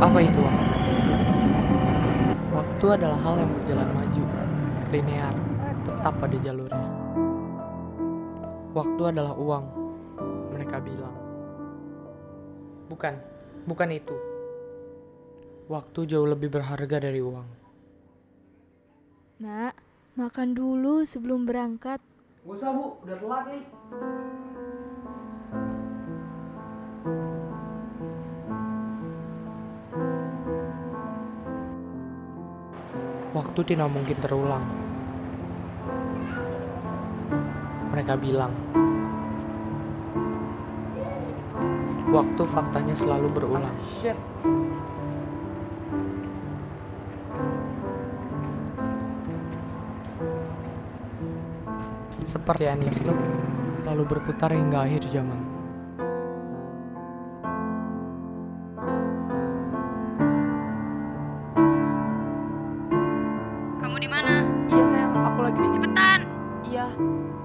Apa itu waktu? Waktu adalah hal yang berjalan maju, linear, tetap pada jalurnya. Waktu adalah uang, mereka bilang. Bukan, bukan itu. Waktu jauh lebih berharga dari uang. Nak, makan dulu sebelum berangkat. Gak usah bu, udah telat nih. Waktu tidak mungkin terulang. Mereka bilang, waktu faktanya selalu berulang. Seperti endless loop, selalu berputar hingga akhir zaman. Yeah.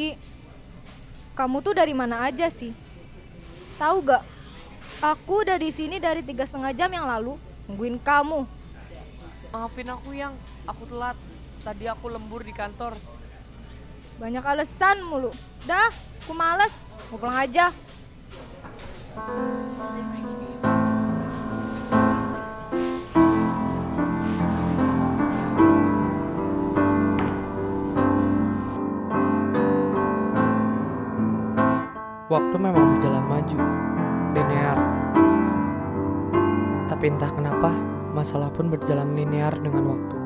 Ki, kamu tuh dari mana aja sih? Tahu gak? Aku udah di sini dari tiga setengah jam yang lalu nungguin kamu. Maafin aku yang, aku telat. Tadi aku lembur di kantor. Banyak alasan mulu. Dah, aku males. Mau pulang aja. Waktu memang berjalan maju, linear. Tapi entah kenapa, masalah pun berjalan linear dengan waktu.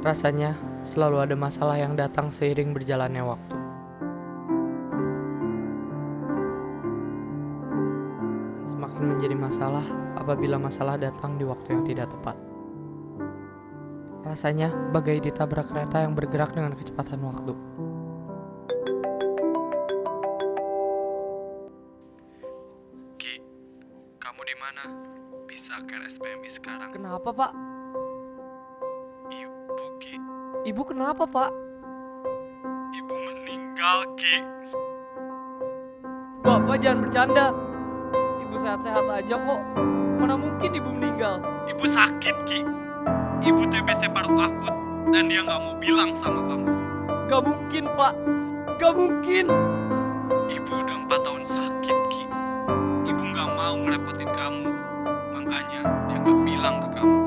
Rasanya selalu ada masalah yang datang seiring berjalannya waktu. Semakin menjadi masalah apabila masalah datang di waktu yang tidak tepat. Rasanya bagai ditabrak kereta yang bergerak dengan kecepatan waktu. Ki, kamu di mana? Bisa ke SPMI sekarang? Kenapa, Pak? Ibu, Ki. Ibu kenapa, Pak? Ibu meninggal, Ki. Bapak jangan bercanda. Ibu sehat-sehat aja kok. Mana mungkin ibu meninggal? Ibu sakit, Ki. Ibu TBC paru akut dan dia nggak mau bilang sama kamu. Gak mungkin, Pak. Gak mungkin. Ibu udah empat tahun sakit, Ki. Ibu nggak mau ngerepotin kamu. Makanya dia nggak bilang ke kamu.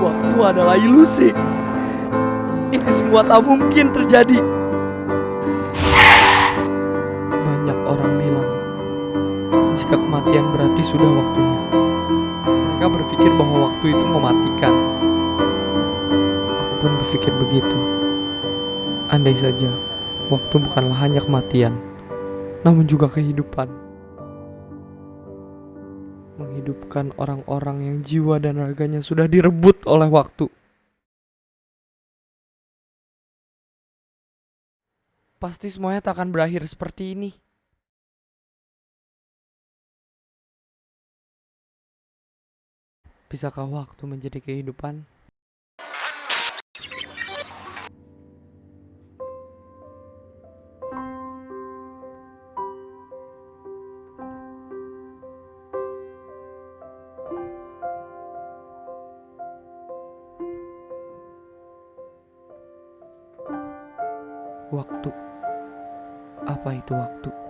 Waktu adalah ilusi. Ini semua tak mungkin terjadi. Kematian berarti sudah waktunya. Mereka berpikir bahwa waktu itu mematikan. Aku pun berpikir begitu. Andai saja, waktu bukanlah hanya kematian, namun juga kehidupan. Menghidupkan orang-orang yang jiwa dan raganya sudah direbut oleh waktu. Pasti semuanya tak akan berakhir seperti ini. Bisakah waktu menjadi kehidupan? Waktu. Apa itu waktu?